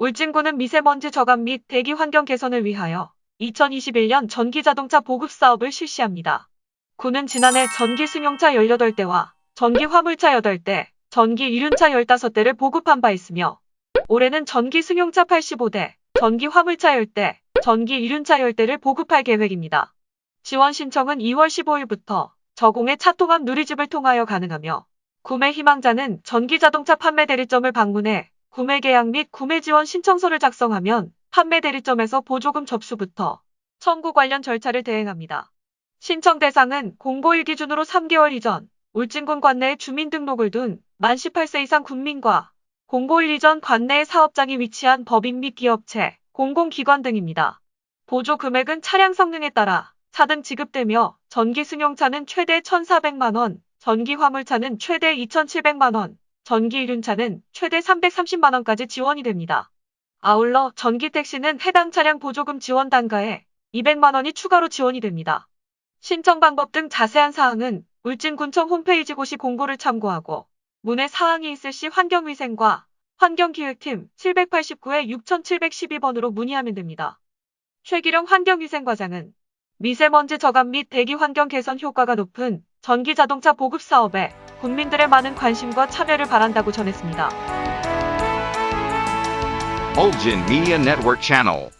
울진군은 미세먼지 저감 및 대기 환경 개선을 위하여 2021년 전기 자동차 보급 사업을 실시합니다. 군은 지난해 전기 승용차 18대와 전기 화물차 8대, 전기 이륜차 15대를 보급한 바 있으며 올해는 전기 승용차 85대, 전기 화물차 10대, 전기 이륜차 10대를 보급할 계획입니다. 지원 신청은 2월 15일부터 저공의 차통합 누리집을 통하여 가능하며 구매 희망자는 전기자동차 판매 대리점을 방문해 구매 계약 및 구매 지원 신청서를 작성하면 판매 대리점에서 보조금 접수부터 청구 관련 절차를 대행합니다. 신청 대상은 공고1 기준으로 3개월 이전 울진군 관내에 주민등록을 둔 만 18세 이상 국민과 공고1 이전 관내에 사업장이 위치한 법인 및 기업체, 공공기관 등입니다. 보조 금액은 차량 성능에 따라 차등 지급되며 전기 승용차는 최대 1,400만원, 전기 화물차는 최대 2,700만원, 전기 이륜차는 최대 330만원까지 지원이 됩니다. 아울러 전기 택시는 해당 차량 보조금 지원 단가에 200만원이 추가로 지원이 됩니다. 신청 방법 등 자세한 사항은 울진군청 홈페이지 고시 공고를 참고하고 문의 사항이 있을 시 환경위생과 환경기획팀 789에 6712번으로 문의하면 됩니다. 최기령 환경위생과장은 미세먼지 저감 및 대기 환경 개선 효과가 높은 전기 자동차 보급 사업에 국민들의 많은 관심과 참여를 바란다고 전했습니다. Bulgin Media Network.